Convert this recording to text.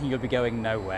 you'll be going nowhere.